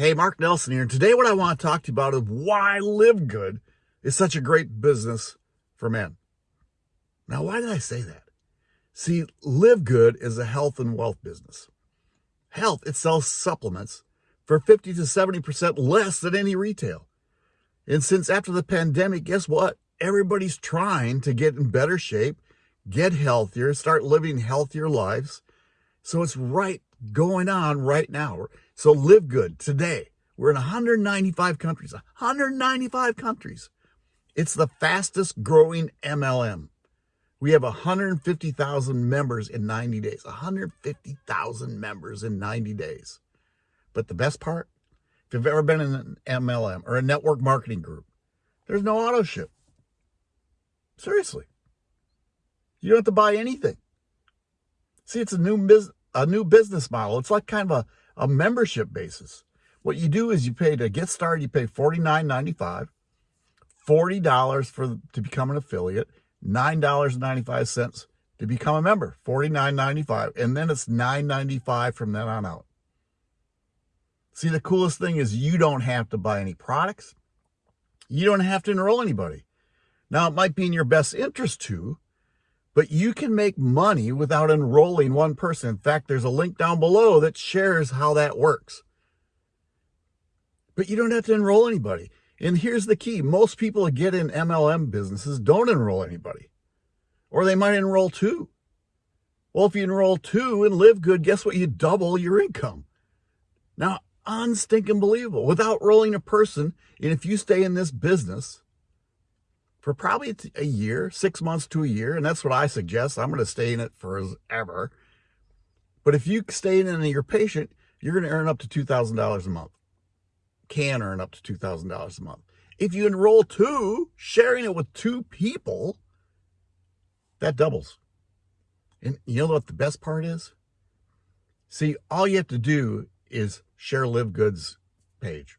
Hey, Mark Nelson here. And today what I want to talk to you about is why Live Good is such a great business for men. Now, why did I say that? See, Live Good is a health and wealth business. Health, it sells supplements for 50 to 70% less than any retail. And since after the pandemic, guess what? Everybody's trying to get in better shape, get healthier, start living healthier lives. So it's right going on right now. So live good today. We're in 195 countries, 195 countries. It's the fastest growing MLM. We have 150,000 members in 90 days, 150,000 members in 90 days. But the best part, if you've ever been in an MLM or a network marketing group, there's no auto ship. Seriously. You don't have to buy anything. See, it's a new business a new business model. It's like kind of a, a membership basis. What you do is you pay to get started, you pay $49.95, $40 for to become an affiliate, $9.95 to become a member, $49.95, and then it's $9.95 from then on out. See, the coolest thing is you don't have to buy any products. You don't have to enroll anybody. Now, it might be in your best interest to, but you can make money without enrolling one person. In fact, there's a link down below that shares how that works. But you don't have to enroll anybody. And here's the key. Most people that get in MLM businesses don't enroll anybody. Or they might enroll two. Well, if you enroll two and live good, guess what? You double your income. Now, unstinking believable. Without rolling a person, and if you stay in this business, for probably a year, six months to a year. And that's what I suggest. I'm going to stay in it forever. But if you stay in it and you're patient, you're going to earn up to $2,000 a month. Can earn up to $2,000 a month. If you enroll two, sharing it with two people, that doubles. And you know what the best part is? See, all you have to do is share Live Goods page.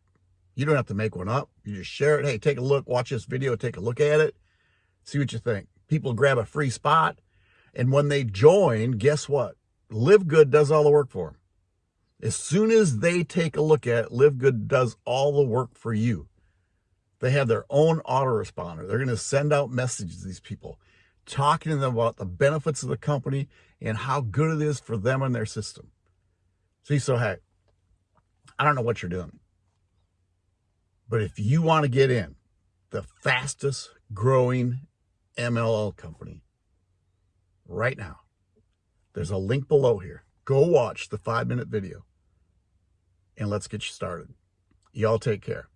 You don't have to make one up. You just share it. Hey, take a look, watch this video, take a look at it, see what you think. People grab a free spot. And when they join, guess what? Live Good does all the work for them. As soon as they take a look at it, Live Good does all the work for you. They have their own autoresponder. They're going to send out messages to these people, talking to them about the benefits of the company and how good it is for them and their system. See, so hey, I don't know what you're doing. But if you want to get in the fastest growing MLM company right now, there's a link below here. Go watch the five minute video and let's get you started. Y'all take care.